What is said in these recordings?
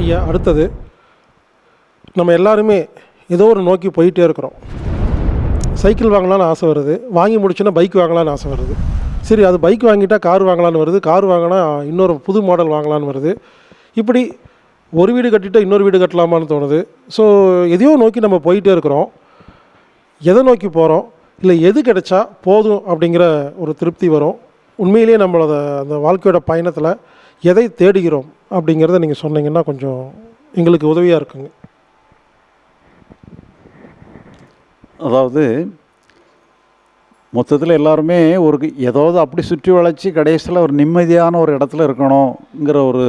ஐயா அடுத்தது நம்ம எல்லாருமே ஏதோ ஒரு நோக்கி போயிட்டே இருக்கிறோம். சைக்கிள் வாங்கலான்னு ஆசை வருது. வாங்கி முடிச்சுன்னா பைக் வாங்கலாம்னு ஆசை வருது. சரி அது பைக் வாங்கிட்டால் கார் வாங்கலான்னு வருது. கார் வாங்கினா இன்னொரு புது மாடல் வாங்கலாம்னு வருது. இப்படி ஒரு வீடு கட்டிட்டால் இன்னொரு வீடு கட்டலாமான்னு தோணுது. ஸோ எதையோ நோக்கி நம்ம போயிட்டே இருக்கிறோம். எதை நோக்கி போகிறோம் இல்லை எது கிடைச்சா போதும் அப்படிங்கிற ஒரு திருப்தி வரும். உண்மையிலேயே நம்மளோட அந்த வாழ்க்கையோட பயணத்தில் எதை தேடுகிறோம் அப்படிங்கிறத நீங்கள் சொன்னீங்கன்னா கொஞ்சம் எங்களுக்கு உதவியாக இருக்குங்க. அதாவது மொத்தத்தில் எல்லாருமே ஒரு ஏதாவது அப்படி சுற்றி வளைச்சி கடைசியில் ஒரு நிம்மதியான ஒரு இடத்துல இருக்கணுங்கிற ஒரு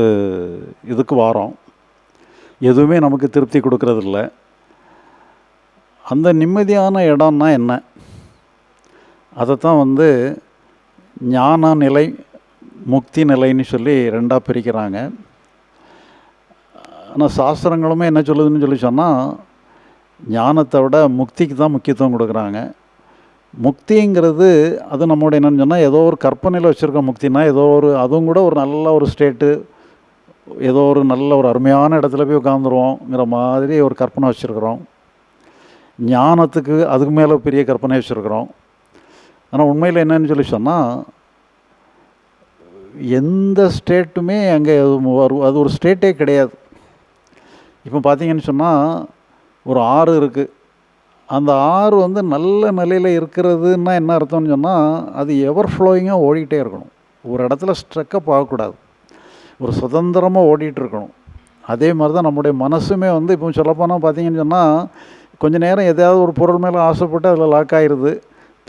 இதுக்கு வாரோம். எதுவுமே நமக்கு திருப்தி கொடுக்கறதில்ல. அந்த நிம்மதியான இடம்னா என்ன? அதைத்தான் வந்து ஞான நிலை முக்தி நிலைன்னு சொல்லி ரெண்டாக பிரிக்கிறாங்க. ஆனால் சாஸ்திரங்களுமே என்ன சொல்லுதுன்னு சொல்லி சொன்னால் ஞானத்தை விட முக்திக்கு தான் முக்கியத்துவம் கொடுக்குறாங்க. முக்திங்கிறது அது நம்மளோட என்னென்னு சொன்னால் ஏதோ ஒரு கற்பனையில் வச்சுருக்க முக்தினா ஏதோ ஒரு அதுவும் கூட ஒரு நல்ல ஒரு ஸ்டேட்டு ஏதோ ஒரு நல்ல ஒரு அருமையான இடத்துல போய் உட்காந்துருவோங்கிற மாதிரி ஒரு கற்பனை வச்சுருக்குறோம். ஞானத்துக்கு அதுக்கு மேலே பெரிய கற்பனை வச்சுருக்குறோம். ஆனால் உண்மையில் என்னன்னு சொல்லி சொன்னால் எந்த ஸ்டேட்டுமே அங்கே வரும் அது ஒரு ஸ்டேட்டே கிடையாது. இப்போ பார்த்தீங்கன்னு சொன்னால் ஒரு ஆறு இருக்குது அந்த ஆறு வந்து நல்ல நிலையில் இருக்கிறதுன்னா என்ன அர்த்தம்னு சொன்னால் அது எவர் ஃப்ளோயிங்காக ஓடிக்கிட்டே இருக்கணும். ஒரு இடத்துல ஸ்ட்ரக்கப் ஆகக்கூடாது. ஒரு சுதந்திரமாக ஓடிட்டு இருக்கணும். அதே மாதிரி தான் நம்முடைய மனசுமே வந்து இப்போ சொல்லப்போனால் பார்த்தீங்கன்னு சொன்னால் கொஞ்சம் நேரம் எதாவது ஒரு பொருள் மேலே ஆசைப்பட்டு அதில் லாக் ஆயிடுது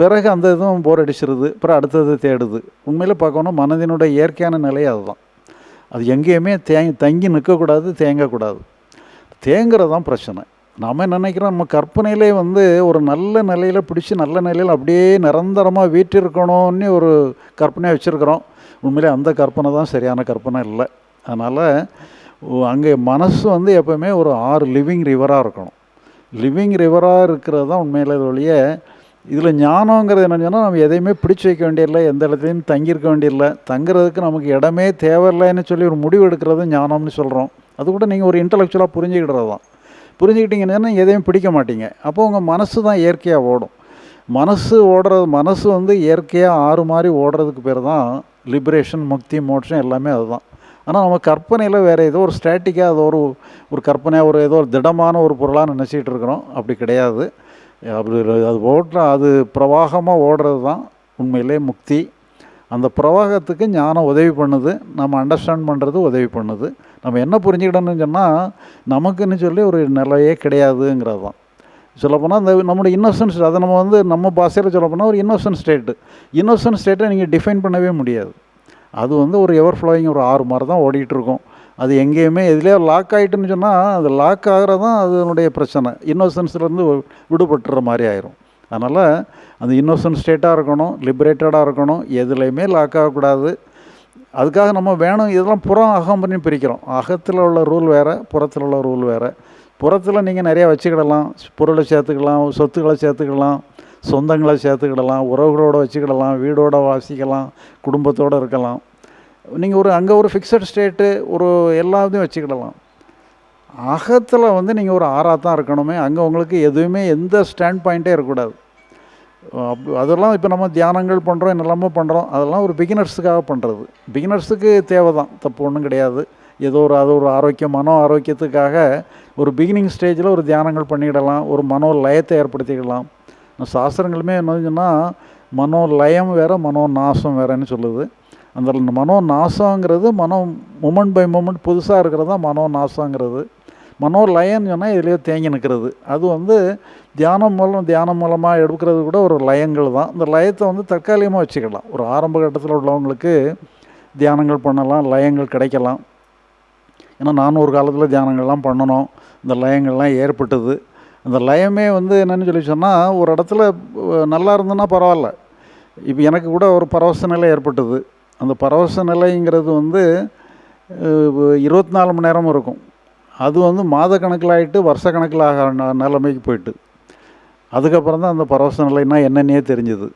பிறகு அந்த இதுவும் போர் அடிச்சிருது. அப்புறம் அடுத்தது தேடுது. உண்மையில் பார்க்கணும் மனதினுடைய இயற்கையான நிலை அதுதான். அது எங்கேயுமே தேங்கி தங்கி நிற்கக்கூடாது தேங்கக்கூடாது. தேங்கிறது தான் பிரச்சனை. நாம் நினைக்கிறோம்? நம்ம கற்பனையிலே வந்து ஒரு நல்ல நிலையில் பிடிச்சி நல்ல நிலையில் அப்படியே நிரந்தரமாக வீட்டிருக்கணும்னு ஒரு கற்பனையாக வச்சுருக்குறோம். உண்மையிலே அந்த கற்பனை தான் சரியான கற்பனை இல்லை. அதனால் அங்கே மனசு வந்து எப்போவுமே ஒரு ஆறு லிவிங் ரிவராக இருக்கணும். லிவிங் ரிவராக இருக்கிறது தான் உண்மையில் ஒழிய இதில் ஞானங்கிறது என்ன சொன்னால் நம்ம எதையுமே பிடிச்சி வைக்க வேண்டியதில்லை எந்த இடத்துலையும் தங்கியிருக்க வேண்டியதில்லை. தங்குறதுக்கு நமக்கு இடமே தேவையில்லைன்னு சொல்லி ஒரு முடிவு எடுக்கிறது ஞானம்னு சொல்கிறோம். அது கூட நீங்கள் ஒரு இன்டலெக்சுவலாக புரிஞ்சுக்கிடுறது தான். புரிஞ்சுக்கிட்டீங்கன்னா எதையும் பிடிக்க மாட்டீங்க. அப்போ உங்கள் மனசு தான் இயற்கையாக ஓடும். மனசு ஓடுறது மனசு வந்து இயற்கையாக ஆறு மாதிரி ஓடுறதுக்கு பேர் தான் லிபரேஷன் முக்தி மோட்சம் எல்லாமே அதுதான் ஆனால் நம்ம கற்பனையில் வேறு ஏதோ ஒரு ஸ்ட்ராட்டிக்காக அது ஒரு ஒரு கற்பனையாக ஒரு ஏதோ ஒரு திடமான ஒரு பொருளாக நினச்சிக்கிட்டு இருக்கிறோம். அப்படி கிடையாது. அப்படி அது ஓடுற அது பிரவாகமாக ஓடுறது தான் உண்மையிலே முக்தி. அந்த பிரவாகத்துக்கு ஞானம் உதவி பண்ணுது. நம்ம அண்டர்ஸ்டாண்ட் பண்ணுறது உதவி பண்ணுது. நம்ம என்ன புரிஞ்சுக்கிடணும்னு சொன்னால் நமக்குன்னு சொல்லி ஒரு நிலையே கிடையாதுங்கிறது தான். சொல்லப்போனால் அந்த நம்முடைய இன்னோசன்ஸ் அதை நம்ம வந்து நம்ம பாஷையில் சொல்லப்போனால் ஒரு இன்னோசன்ட் ஸ்டேட்டு இன்னோசன்ட் ஸ்டேட்டை நீங்கள் டிஃபைன் பண்ணவே முடியாது. அது வந்து ஒரு எவர் ஃப்ளோயிங் ஒரு ஆறு மாதிரி தான் ஓடிட்டுருக்கோம் இருக்கும். அது எங்கேயுமே எதுலேயே லாக் ஆகிட்டுன்னு சொன்னால் அது லாக் ஆகிறது தான் அதனுடைய பிரச்சனை. இன்னோசன்ஸ்லேருந்து விடுபட்டுற மாதிரி ஆயிரும். அதனால் அந்த இன்னோசன்ட் ஸ்டேட்டாக இருக்கணும் லிபரேட்டடாக இருக்கணும் எதுலேயுமே லாக் ஆகக்கூடாது. அதுக்காக நம்ம வேணும் இதெல்லாம் புறம் அகம் பண்ணி பிரிக்கிறோம். அகத்தில் உள்ள ரூல் வேறு புறத்தில் உள்ள ரூல் வேறு. புறத்தில் நீங்கள் நிறையா வச்சுக்கிடலாம். பொருளை சேர்த்துக்கலாம் சொத்துக்களை சேர்த்துக்கலாம் சொந்தங்களை சேர்த்துக்கிடலாம் உறவுகளோடு வச்சுக்கிடலாம் வீடோடு வாசிக்கலாம் குடும்பத்தோடு இருக்கலாம். நீங்கள் ஒரு அங்கே ஒரு ஃபிக்ஸட் ஸ்டேட்டு ஒரு எல்லாத்தையும் வச்சுக்கிடலாம். அகத்தில் வந்து நீங்கள் ஒரு ஆறாக தான் இருக்கணுமே அங்கே உங்களுக்கு எதுவுமே எந்த ஸ்டாண்ட் பாயிண்ட்டே இருக்கக்கூடாது. அப் அதெல்லாம் இப்போ நம்ம தியானங்கள் பண்ணுறோம் என்னெல்லாமோ பண்ணுறோம் அதெல்லாம் ஒரு பிகினர்ஸுக்காக பண்ணுறது பிகினர்ஸுக்கு தேவை தான் தப்பு ஒன்றும் கிடையாது. ஏதோ ஒரு அது ஒரு ஆரோக்கியம் மனோ ஆரோக்கியத்துக்காக ஒரு பிகினிங் ஸ்டேஜில் ஒரு தியானங்கள் பண்ணிக்கிடலாம் ஒரு மனோ லயத்தை ஏற்படுத்திக்கலாம் சாஸ்திரங்களுமே என்ன சொன்னால் மனோ லயம் வேறு மனோ நாசம் வேறுன்னு சொல்லுது. அந்த மனோ நாசங்கிறது மனோ மூமெண்ட் பை மூமெண்ட் புதுசாக இருக்கிறது தான் மனோ நாசங்கிறது. மனோ லயன்னு சொன்னால் இதுலேயே தேங்கி நிற்கிறது அது வந்து தியானம் மூலம் தியானம் மூலமாக எடுக்கிறது கூட ஒரு லயங்கள் தான். இந்த லயத்தை வந்து தற்காலிகமாக வச்சுக்கலாம். ஒரு ஆரம்ப கட்டத்தில் உள்ளவங்களுக்கு தியானங்கள் பண்ணலாம் லயங்கள் கிடைக்கலாம். ஏன்னா நானும் ஒரு காலத்தில் தியானங்கள்லாம் பண்ணணும். இந்த லயங்கள்லாம் ஏற்பட்டது. அந்த லயமே வந்து என்னென்னு சொல்லி சொன்னால் ஒரு இடத்துல நல்லா இருந்ததுன்னா பரவாயில்ல. இப்போ எனக்கு கூட ஒரு பரவச நிலை ஏற்பட்டது. அந்த பரவச நிலைங்கிறது வந்து இருபத்தி நாலு மணி நேரமும் இருக்கும். அது வந்து மாத கணக்கில் ஆகிட்டு வருஷ கணக்கில் ஆக நிலைமைக்கு போயிட்டு. அதுக்கப்புறம் தான் அந்த பரவச நிலைன்னா என்னன்னே தெரிஞ்சுது.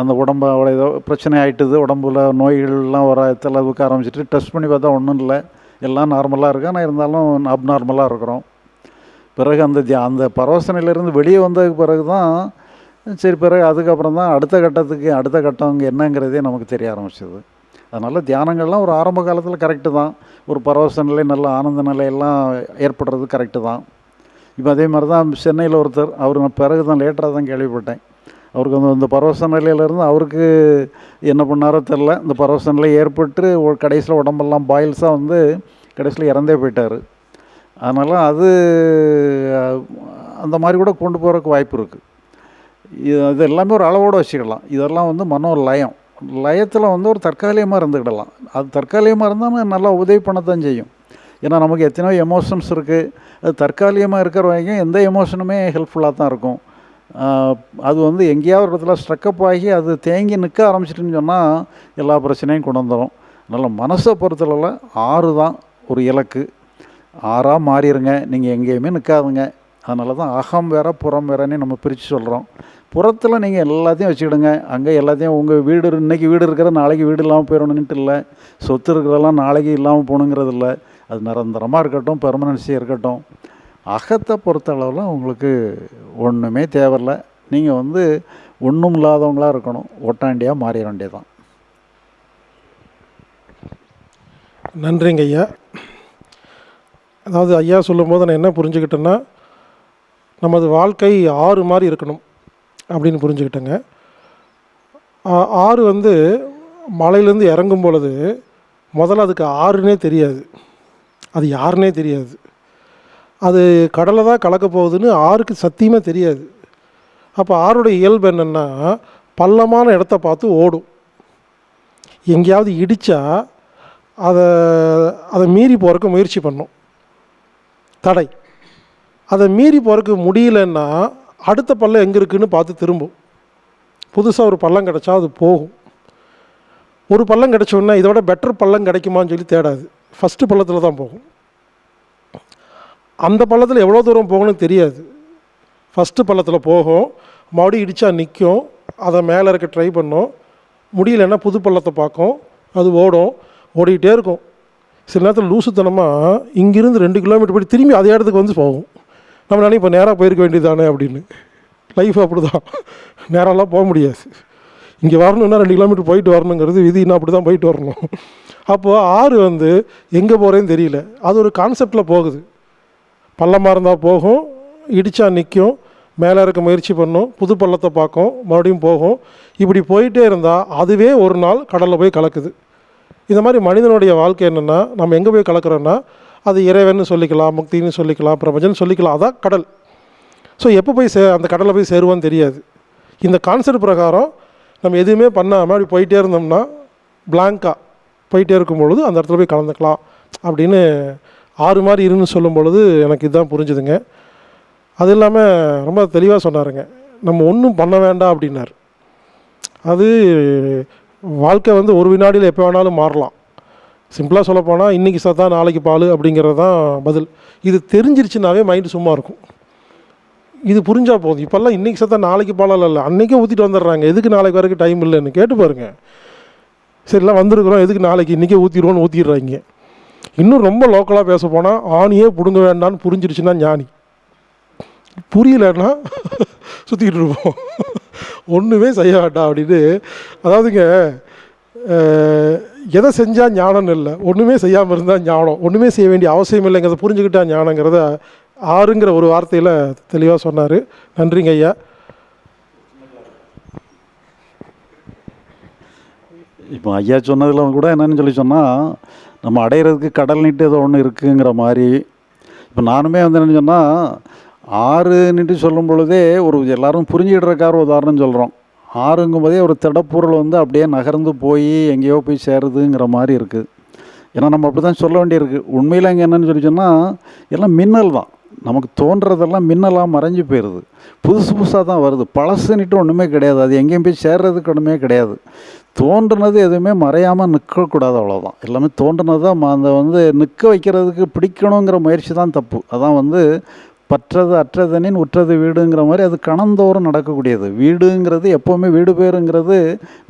அந்த உடம்பு அவ்வளோ ஏதோ பிரச்சனை ஆகிட்டுது உடம்புல நோய்கள்லாம் வர அளவுக்கு ஆரம்பிச்சிட்டு டெஸ்ட் பண்ணி பார்த்தா ஒன்றும் இல்லை. எல்லாம் நார்மலாக இருக்கு. ஆனால் இருந்தாலும் அப்நார்மலாக இருக்கிறோம். பிறகு அந்த தியா அந்த பரவச நிலையிலேருந்து வெளியே வந்ததுக்கு பிறகு தான் சரி பிறகு அதுக்கப்புறம் தான் அடுத்த கட்டத்துக்கு அடுத்த கட்டம் என்னங்கிறதே நமக்கு தெரிய ஆரம்பிச்சது. அதனால் தியானங்கள்லாம் ஒரு ஆரம்ப காலத்தில் கரெக்டு தான். ஒரு பரவச நிலை நல்ல ஆனந்த நிலையெல்லாம் ஏற்படுறது கரெக்டு தான். இப்போ அதே மாதிரி தான் சென்னையில் ஒருத்தர் அவர் நான் பிறகு தான் லேட்டராக தான் கேள்விப்பட்டேன். அவருக்கு அந்த இந்த பரவச நிலையிலேருந்து அவருக்கு என்ன பண்ணாரோ தெரில இந்த பரவச நிலை ஏற்பட்டு கடைசியில் உடம்பெல்லாம் பாயில்ஸாக வந்து கடைசியில் இறந்தே போயிட்டார். அதனால் அது அந்த மாதிரி கூட கொண்டு போகிறதுக்கு வாய்ப்பு இருக்குது இது இது எல்லாமே ஒரு அளவோடு வச்சுக்கலாம் இதெல்லாம் வந்து மனோ லயம் லயத்தில் வந்து ஒரு தற்காலிகமாக இருந்துக்கிடலாம். அது தற்காலிகமாக இருந்தால் நல்லா உதவி பண்ணத்தான் செய்யும். ஏன்னா நமக்கு எத்தனையோ எமோஷன்ஸ் இருக்குது அது தற்காலிகமாக இருக்கிற வரைக்கும் எந்த எமோஷனுமே ஹெல்ப்ஃபுல்லாக தான் இருக்கும். அது வந்து எங்கேயாவது ஒரு இடத்துல ஸ்ட்ரக்கப் ஆகி அது தேங்கி நிற்க ஆரம்பிச்சிட்டுன்னு சொன்னால் எல்லா பிரச்சனையும் கொண்டு வந்துடும் அதனால் மனசை பொறுத்தளவில் ஆறு தான் ஒரு இலக்கு. ஆறாக மாறிடுங்க நீங்கள் எங்கேயுமே நிற்காதுங்க அதனால தான் அகம் வேற புறம் வேறன்னு நம்ம பிரித்து சொல்கிறோம் புறத்தில் நீங்கள் எல்லாத்தையும் வச்சுக்கிடுங்க. அங்கே எல்லாத்தையும் உங்கள் வீடு இன்றைக்கி வீடு இருக்கிற நாளைக்கு வீடு இல்லாமல் போயிடணுன்ட்டு இல்லை. சொத்து இருக்கிறதெல்லாம் நாளைக்கு இல்லாமல் போகணுங்கிறது இல்லை. அது நிரந்தரமாக இருக்கட்டும் பெர்மனன்சியாக இருக்கட்டும். அகத்தை பொறுத்த அளவில் உங்களுக்கு ஒன்றுமே தேவையில்ல. நீங்கள் வந்து ஒன்றும் இல்லாதவங்களாக இருக்கணும். ஒட்டாண்டியாக மாறிட வேண்டியதான் நன்றிங்க ஐயா. அதாவது ஐயா சொல்லும்போது நான் என்ன புரிஞ்சுக்கிட்டேன்னா நமது வாழ்க்கை ஆறு மாதிரி இருக்கணும். அப்படின்னு புரிஞ்சுக்கிட்டேங்க. ஆறு வந்து மலையிலேருந்து இறங்கும் பொழுது முதல்ல அதுக்கு ஆறுனே தெரியாது. அது யாருனே தெரியாது. அது கடலை தான் கலக்க போகுதுன்னு ஆறுக்கு சத்தியமாக தெரியாது. அப்போ ஆறுடைய இயல்பு என்னென்னா பள்ளமான இடத்த பார்த்து ஓடும். எங்கேயாவது இடித்தா அதை அதை மீறி போகிறக்கு முயற்சி பண்ணும். தடை. அதை மீறி போகிறக்கு முடியலன்னா அடுத்த பள்ளம் எங்கே இருக்குதுன்னு பார்த்து திரும்பும். புதுசாக ஒரு பள்ளம் கிடச்சா அது போகும். ஒரு பள்ளம் கிடச்சோன்னா இதோட பெட்டர் பள்ளம் கிடைக்குமான்னு சொல்லி தேடாது. ஃபஸ்ட்டு பள்ளத்தில் தான் போகும். அந்த பள்ளத்தில் எவ்வளோ தூரம் போகணும்னு தெரியாது. ஃபஸ்ட்டு பள்ளத்தில் போகும். மறுபடியும் இடித்தா நிற்கும் அதை மேலே இருக்க ட்ரை பண்ணும். முடியலன்னா புது பள்ளத்தை பார்க்கும். அது ஓடும். ஓடிக்கிட்டே இருக்கும். சில நேரத்தில் லூசுத்தனமாக இங்கிருந்து ரெண்டு கிலோமீட்டர் போய் திரும்பி அதே இடத்துக்கு வந்து போகும். நம்ம இப்போ நேராக போயிருக்க வேண்டியதானே அப்படின்னு. லைஃப் அப்படி தான் நேராலாம் போக முடியாது. இங்கே வரணுன்னா ரெண்டு கிலோமீட்டர் போயிட்டு வரணுங்கிறது விதினா அப்படி தான் போயிட்டு வரணும். அப்போது ஆறு வந்து எங்கே போகிறேன்னு தெரியல. அது ஒரு கான்செப்டில் போகுது. பள்ளமாக இருந்தால் போகும். இடித்தா நிற்கும் மேலே இருக்க முயற்சி பண்ணும். புது பள்ளத்தை பார்க்கும். மறுபடியும் போகும். இப்படி போயிட்டே இருந்தால் அதுவே ஒரு நாள் கடலில் போய் கலக்குது. இந்த மாதிரி மனிதனுடைய வாழ்க்கை என்னென்னா நம்ம எங்கே போய் கலக்கிறோன்னா அது இறைவன் சொல்லிக்கலாம் முக்தின்னு சொல்லிக்கலாம் பிரபஞ்சன் சொல்லிக்கலாம் அதான் கடல். ஸோ எப்போ போய் சே அந்த கடலை போய் சேருவான்னு தெரியாது. இந்த கான்செப்ட் பிரகாரம் நம்ம எதுவுமே பண்ணாமல் அப்படி போயிட்டே இருந்தோம்னா பிளாங்காக போயிட்டே இருக்கும் பொழுது அந்த இடத்துல போய் கலந்துக்கலாம் அப்படின்னு ஆறு மாதிரி இருன்னு சொல்லும் பொழுது எனக்கு இதுதான் புரிஞ்சுதுங்க. அது இல்லாமல் ரொம்ப தெளிவாக சொன்னாருங்க. நம்ம ஒன்றும் பண்ண வேண்டாம் அப்படின்னார். அது வாழ்க்கை வந்து ஒரு வினாடியில் எப்போ வேணாலும் மாறலாம். சிம்பிளாக சொல்லப்போனால் இன்றைக்கி சத்தா நாளைக்கு பால் அப்படிங்கிறது தான் பதில். இது தெரிஞ்சிருச்சுனாவே மைண்டு சும்மா இருக்கும். இது புரிஞ்சா போதும். இப்போல்லாம் இன்றைக்கி சத்தா நாளைக்கு பாலால் இல்லை அன்றைக்கே ஊற்றிட்டு வந்துடுறாங்க. எதுக்கு நாளைக்கு வரைக்கும் டைம் இல்லைன்னு கேட்டு பாருங்க. சரிலாம் வந்திருக்கிறோம். எதுக்கு நாளைக்கு? இன்றைக்கே ஊற்றிடுவோன்னு ஊற்றிடுறாங்க இன்னும் ரொம்ப லோக்கலாக பேச போனால் ஆணியே பிடுங்க வேண்டாம்னு புரிஞ்சிருச்சுன்னா ஞானி. புரியலன்னா சுற்றிக்கிட்டு இருப்போம். ஒன்றுமே செய்ய வேண்டாம் அப்படின்னு. அதாவதுங்க எதை செஞ்சால் ஞானம் இல்லை ஒன்றுமே செய்யாமல் இருந்தால் ஞானம் ஒன்றுமே செய்ய வேண்டிய அவசியம் இல்லைங்கிறத புரிஞ்சுக்கிட்டா ஞானங்கிறத ஆறுங்கிற ஒரு வார்த்தையில் தெளிவாக சொன்னார். நன்றிங்க ஐயா. இப்போ ஐயா சொன்னதில் கூட என்னன்னு சொல்லி சொன்னால் நம்ம அடையிறதுக்கு கடல் நீட்டு ஏதோ ஒன்று இருக்குங்கிற மாதிரி. இப்போ நானுமே வந்து என்னென்னு சொன்னால் ஆறு நீட்டு சொல்லும் பொழுதே ஒரு எல்லாரும் புரிஞ்சுக்கிடுறக்கார உதாரணம் சொல்கிறோம் ஆறுங்கும் போதே ஒரு திடப்பொருள் வந்து அப்படியே நகர்ந்து போய் எங்கேயோ போய் சேருதுங்கிற மாதிரி இருக்குது. ஏன்னா நம்ம அப்படி தான் சொல்ல வேண்டியிருக்கு. உண்மையில் அங்கே என்னென்னு சொல்லி சொன்னால் எல்லாம் மின்னல் தான். நமக்கு தோன்றதெல்லாம் மின்னலாக மறைஞ்சு போயிடுது புதுசு புதுசாக தான் வருது. பழசுன்னுட்டு ஒன்றுமே கிடையாது. அது எங்கேயும் போய் சேர்றதுக்கு ஒன்றுமே கிடையாது. தோன்றுனது எதுவுமே மறையாமல் நிற்கக்கூடாது அவ்வளோதான் எல்லாமே தோன்றுனது தான் அந்த வந்து நிற்க வைக்கிறதுக்கு பிடிக்கணுங்கிற முயற்சி தான் தப்பு. அதான் வந்து பற்றது அற்றதனின் உற்றது வீடுங்கிற மாதிரி அது கணந்தோறும் நடக்கக்கூடியது. வீடுங்கிறது எப்போவுமே வீடு பேருங்கிறது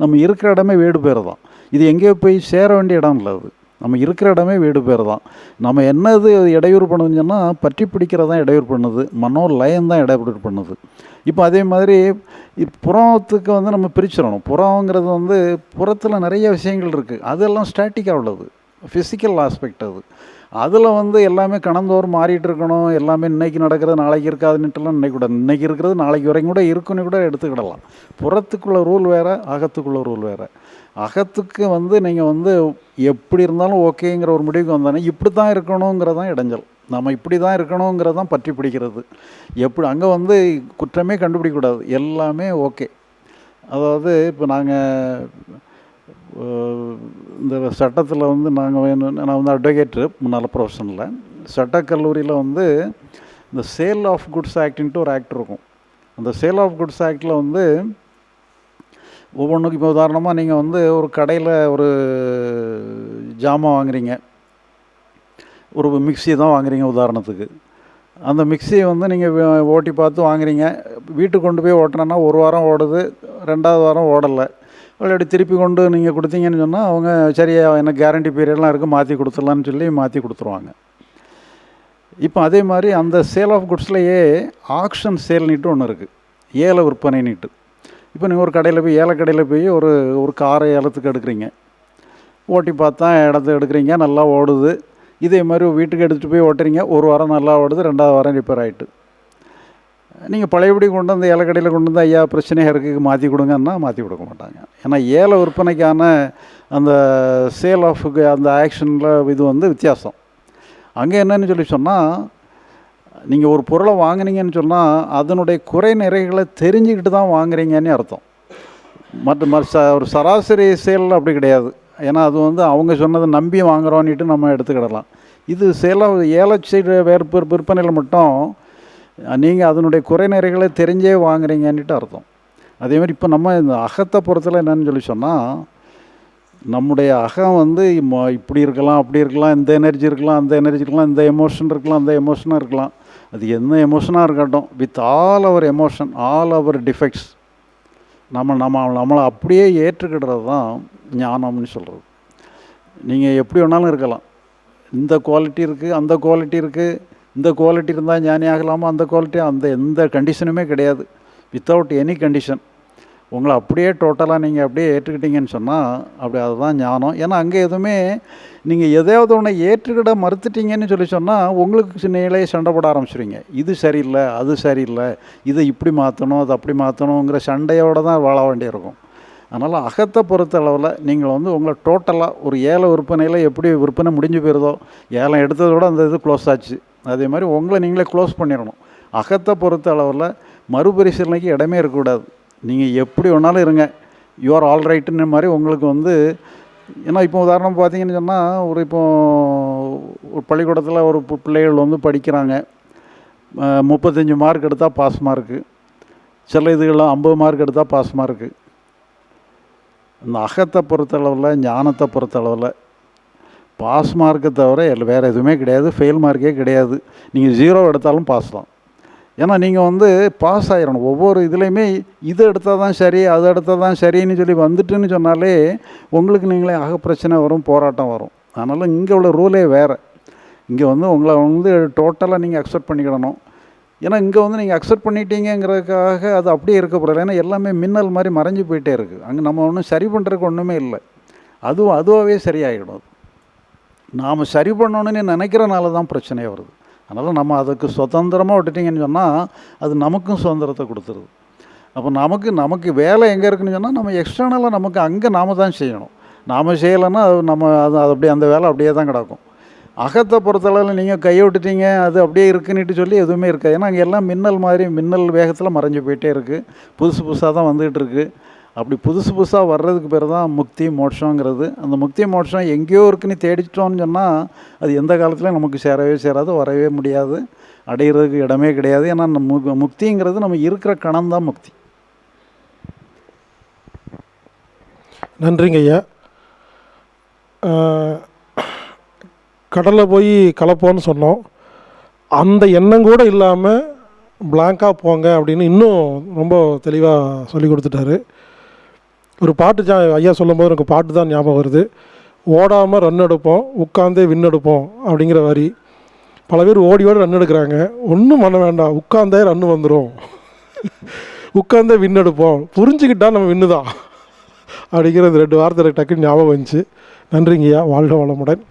நம்ம இருக்கிற இடமே வீடு பேர் தான் இது எங்கேயோ போய் சேர வேண்டிய இடம் இல்லை அது. நம்ம இருக்கிற இடமே வீடு பேர் தான் நம்ம என்னது இடையூறு பண்ணுதுன்னு சொன்னால் பற்றி பிடிக்கிறதான் இடையூறு பண்ணுது. மனோ லயம் தான் இடையூறு பண்ணுது. இப்போ அதே மாதிரி புறத்துக்கு வந்து நம்ம பிரிச்சிடணும். புறங்கிறது வந்து புறத்தில் நிறைய விஷயங்கள் இருக்குது அதெல்லாம் ஸ்டாட்டிக்காக உள்ளது. ஃபிசிக்கல் ஆஸ்பெக்ட் அது. அதில் வந்து எல்லாமே கணந்தோறும் மாறிட்டு இருக்கணும். எல்லாமே இன்றைக்கி நடக்கிறது நாளைக்கு இருக்காதுன்னுட்டுலாம் நினைக்கூடாது இன்றைக்கி இருக்கிறது நாளைக்கு வரைக்கும் கூட இருக்குன்னு கூட எடுத்துக்கிடலாம். புறத்துக்குள்ள ரூல் வேறு அகத்துக்குள்ள ரூல் வேறு. அகத்துக்கு வந்து நீங்கள் வந்து எப்படி இருந்தாலும் ஓகேங்கிற ஒரு முடிவுக்கு வந்தானே இப்படி தான் இருக்கணுங்கிறதான் இடைஞ்சல். நம்ம இப்படி தான் இருக்கணுங்கிறது தான் பற்றி பிடிக்கிறது. எப்படி அங்கே வந்து குற்றமே கண்டுபிடிக்கக்கூடாது. எல்லாமே ஓகே. அதாவது இப்போ நாங்கள் இந்த சட்டத்தில் வந்து நாங்கள் வேணும் நான் வந்து அட்வொகேட்டு முன்னால் ப்ரொஃபஷனில் சட்டக்கல்லூரியில் வந்து இந்த சேல் ஆஃப் குட்ஸ் ஆக்டின்ட்டு ஒரு ஆக்ட் இருக்கும். அந்த சேல் ஆஃப் குட்ஸ் ஆக்டில் வந்து ஒவ்வொன்றுக்கும் இப்போ உதாரணமாக நீங்கள் வந்து ஒரு கடையில் ஒரு ஜாமான் வாங்குறீங்க. ஒரு மிக்ஸி தான் வாங்குறீங்க உதாரணத்துக்கு. அந்த மிக்ஸியை வந்து நீங்கள் ஓட்டி பார்த்து வாங்குறீங்க. வீட்டுக்கு கொண்டு போய் ஓட்டினோன்னா ஒரு வாரம் ஓடுது ரெண்டாவது வாரம் ஓடலை. விளையாடி திருப்பி கொண்டு நீங்கள் கொடுத்தீங்கன்னு சொன்னால் அவங்க சரி எனக்கு கேரண்டி பீரியட்லாம் இருக்குது மாற்றி கொடுத்துடலான்னு சொல்லி மாற்றி கொடுத்துருவாங்க. இப்போ அதே மாதிரி அந்த சேல் ஆஃப் குட்ஸ்லேயே ஆக்ஷன் சேல்னிட்டு ஒன்று இருக்குது ஏல நீட்டு. இப்போ நீங்கள் ஒரு கடையில் போய் ஏல கடையில் போய் ஒரு ஒரு காரை ஏலத்துக்கு எடுக்கிறீங்க. ஓட்டி பார்த்தா இடத்த எடுக்கிறீங்க நல்லா ஓடுது. இதே மாதிரி வீட்டுக்கு எடுத்துகிட்டு போய் ஓட்டுறீங்க. ஒரு வாரம் நல்லா ஓடுது ரெண்டாவது வாரம் ரிப்பேர் ஆகிட்டு நீங்கள் பழையபடி கொண்டு வந்து ஏலக்கடையில் கடையில் கொண்டு வந்து ஐயா பிரச்சனையாக இருக்குது மாற்றி கொடுங்கன்னா மாற்றி கொடுக்க மாட்டாங்க. ஏன்னா ஏல விற்பனைக்கான அந்த சேல் ஆஃப் அந்த ஆக்ஷனில் இது வந்து வித்தியாசம். அங்கே என்னன்னு சொல்லி சொன்னால் நீங்கள் ஒரு பொருளை வாங்குனீங்கன்னு சொன்னால் அதனுடைய குறை நிறைகளை தெரிஞ்சுக்கிட்டு தான் வாங்குறீங்கன்னு அர்த்தம். மற்ற மற்ற ச- ஒரு சராசரி சேல் அப்படி கிடையாது. ஏன்னா அது வந்து அவங்க சொன்னதை நம்பி வாங்குறோன்னுட்டு நம்ம எடுத்துக்கிடலாம். இது சேலாக ஏல சைடு வேறு விற்பனையில் மட்டும் நீங்கள் அதனுடைய குறை நிறைகளை தெரிஞ்சே வாங்குறீங்கன்னுட்டு அர்த்தம். அதே மாதிரி இப்போ நம்ம இந்த அகத்தை பொறுத்தல என்னன்னு சொல்லி சொன்னால் நம்முடைய அகம் வந்து ம- இப்படி இருக்கலாம் அப்படி இருக்கலாம் இந்த எனர்ஜி இருக்கலாம் அந்த எனர்ஜி இருக்கலாம் இந்த எமோஷன் இருக்கலாம் அந்த எமோஷனாக இருக்கலாம். அது என்ன எமோஷனாக இருக்கட்டும் with all our emotion all our defects நம்ம நம்ம நம்மளை அப்படியே ஏற்றுக்கிடுறது தான் ஞானம்னு சொல்கிறது நீங்கள் எப்படி வேணாலும் இருக்கலாம். இந்த குவாலிட்டி இருக்குது அந்த குவாலிட்டி இருக்குது இந்த குவாலிட்டி இருந்தால் ஞானி ஆகலாமா? அந்த குவாலிட்டி அந்த எந்த கண்டிஷனுமே கிடையாது. வித்தவுட் எனி கண்டிஷன் உங்களை அப்படியே டோட்டலாக நீங்கள் அப்படியே ஏற்றுக்கிட்டீங்கன்னு சொன்னால் அப்படி அதுதான் ஞானம். ஏன்னா அங்கே எதுவுமே நீங்கள் எதையாவது ஒன்று ஏற்றுக்கிட மறுத்துட்டீங்கன்னு சொல்லி சொன்னால் உங்களுக்கு நீங்களே சண்டை போட ஆரம்பிச்சிடுவீங்க இது சரியில்லை அது சரியில்லை இதை இப்படி மாற்றணும் அது அப்படி மாற்றணுங்கிற சண்டையோடு தான் வாழ வேண்டியிருக்கும். அதனால் அகத்தை பொறுத்த அளவில் நீங்கள் வந்து உங்களை டோட்டலாக ஒரு ஏல விற்பனையில் எப்படி விற்பனை முடிஞ்சு போயிருதோ ஏலம் எடுத்ததோட அந்த இது க்ளோஸ் ஆச்சு. அதே மாதிரி உங்களை நீங்களே க்ளோஸ் பண்ணிடணும். அகத்தை பொறுத்த அளவில் மறுபரிசீலனைக்கு இடமே இருக்கக்கூடாது. நீங்கள் எப்படி வேணாலும் இருங்க. யூஆர் ஆல் ரைட்டுன்னு மாதிரி உங்களுக்கு வந்து ஏன்னா இப்போ உதாரணம் பார்த்தீங்கன்னு சொன்னால் ஒரு இப்போ ஒரு பள்ளிக்கூடத்தில் ஒரு பிள்ளைகள் வந்து படிக்கிறாங்க. முப்பத்தஞ்சு மார்க் எடுத்தால் பாஸ் மார்க்கு சில இதுகள்லாம் ஐம்பது மார்க் எடுத்தால் பாஸ் மார்க்கு இந்த அகத்தை பொறுத்தளவில் ஞானத்தை பொறுத்தளவில் பாஸ் மார்க்கை தவிர எல்லாம் வேறு எதுவுமே கிடையாது. ஃபெயில் மார்க்கே கிடையாது. நீங்கள் ஜீரோ எடுத்தாலும் பாஸ் தான். ஏன்னா நீங்கள் வந்து பாஸ் ஆகிடணும் ஒவ்வொரு இதுலேயுமே இது எடுத்தால் தான் சரி அது எடுத்தால் தான் சரின்னு சொல்லி வந்துட்டுன்னு சொன்னாலே உங்களுக்கு நீங்களே ஆக பிரச்சனை வரும் போராட்டம் வரும். அதனால் இங்கே உள்ள ரூலே வேறு. இங்கே வந்து உங்களை வந்து டோட்டலாக நீங்கள் அக்செப்ட் பண்ணிக்கிடணும். ஏன்னா இங்கே வந்து நீங்கள் அக்செப்ட் பண்ணிட்டீங்கிறதுக்காக அது அப்படியே இருக்கக்கூடாது. ஏன்னா எல்லாமே மின்னல் மாதிரி மறைஞ்சு போயிட்டே இருக்குது அங்கே நம்ம ஒன்றும் சரி பண்ணுறதுக்கு ஒன்றுமே இல்லை. அதுவும் அதுவாகவே சரியாகிடும் அது நாம் சரி பண்ணணும்னு நினைக்கிறனால தான் பிரச்சனையே வருது. அதனால் நம்ம அதுக்கு சுதந்திரமாக விட்டுட்டிங்கன்னு சொன்னால் அது நமக்கும் சுதந்திரத்தை கொடுத்துருது. அப்போ நமக்கு நமக்கு வேலை எங்கே இருக்குன்னு சொன்னால் நம்ம எக்ஸ்டர்னலாக நமக்கு அங்கே நாம தான் செய்யணும். நாம் செய்யலைன்னா அது நம்ம அது அது அப்படியே அந்த வேலை அப்படியே தான் கிடக்கும். அகத்தை பொறுத்தளவில் நீங்கள் கையை விட்டுட்டீங்க அது அப்படியே இருக்குன்னுட்டு சொல்லி எதுவுமே இருக்காது. ஏன்னா அங்கே எல்லாம் மின்னல் மாதிரி மின்னல் வேகத்தில் மறைஞ்சு போயிட்டே இருக்குது புதுசு புதுசாக தான் வந்துகிட்டு இருக்குது அப்படி புதுசு புதுசாக வர்றதுக்கு பேர் தான் முக்தி மோட்சங்கிறது. அந்த முக்தி மோட்சம் எங்கேயோ இருக்குன்னு தேடிச்சிட்டோம்னு சொன்னால் அது எந்த காலத்துலையும் நமக்கு சேரவே சேராது வரவே முடியாது. அடையிறதுக்கு இடமே கிடையாது. ஏன்னா நம்ம மு- முக்திங்கிறது நம்ம இருக்கிற கணம் தான் முக்தி. நன்றிங்க ஐயா. கடலில் போய் கலப்போன்னு சொன்னோம். அந்த எண்ணம் கூட இல்லாமல் பிளாங்காக போங்க அப்படின்னு இன்னும் ரொம்ப தெளிவாக சொல்லி கொடுத்துட்டாரு. ஒரு பாட்டு ஜா ஐயா சொல்லும்போது எனக்கு பாட்டு தான் ஞாபகம் வருது. ஓடாமல் ரன் எடுப்போம் உட்காந்தே வின் எடுப்போம் அப்படிங்கிற வரி. பல பேர் ஓடி ஓடி ரன் எடுக்கிறாங்க. ஒன்றும் பண்ண வேண்டாம். உட்காந்தே ரன் வந்துடும் உட்காந்தே வின் எடுப்போம். புரிஞ்சுக்கிட்டா நம்ம வின்னு தான். அப்படிங்கிற இந்த ரெண்டு வார்த்தை டக்குன்னு ஞாபகம் வந்துச்சு. நன்றிங்கய்யா. வாழ்க வளமுடன்.